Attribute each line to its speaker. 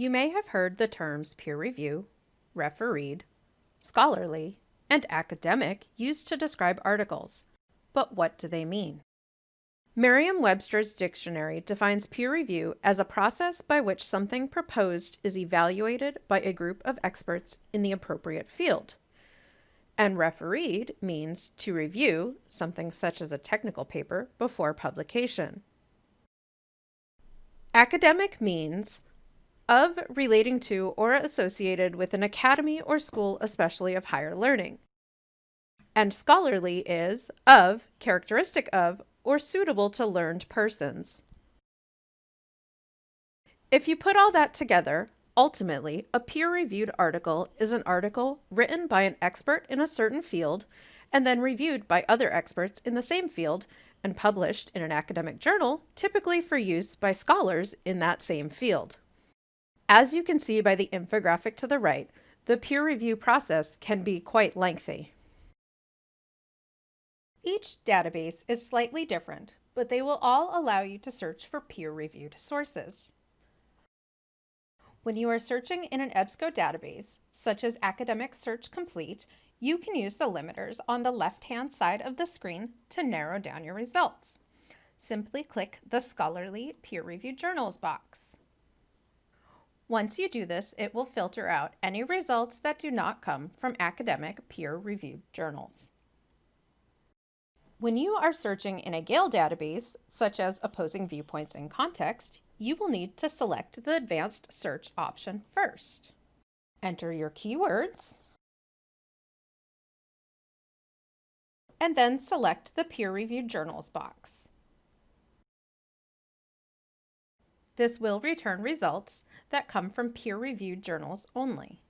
Speaker 1: You may have heard the terms peer review, refereed, scholarly, and academic used to describe articles. But what do they mean? Merriam-Webster's dictionary defines peer review as a process by which something proposed is evaluated by a group of experts in the appropriate field. And refereed means to review something such as a technical paper before publication. Academic means of relating to or associated with an academy or school especially of higher learning. And scholarly is of, characteristic of, or suitable to learned persons. If you put all that together, ultimately, a peer-reviewed article is an article written by an expert in a certain field and then reviewed by other experts in the same field and published in an academic journal, typically for use by scholars in that same field. As you can see by the infographic to the right, the peer review process can be quite lengthy. Each database is slightly different, but they will all allow you to search for peer-reviewed sources. When you are searching in an EBSCO database, such as Academic Search Complete, you can use the limiters on the left-hand side of the screen to narrow down your results. Simply click the Scholarly Peer-Reviewed Journals box. Once you do this, it will filter out any results that do not come from academic peer-reviewed journals. When you are searching in a Gale database, such as opposing viewpoints in context, you will need to select the advanced search option first. Enter your keywords, and then select the peer-reviewed journals box. This will return results that come from peer-reviewed journals only.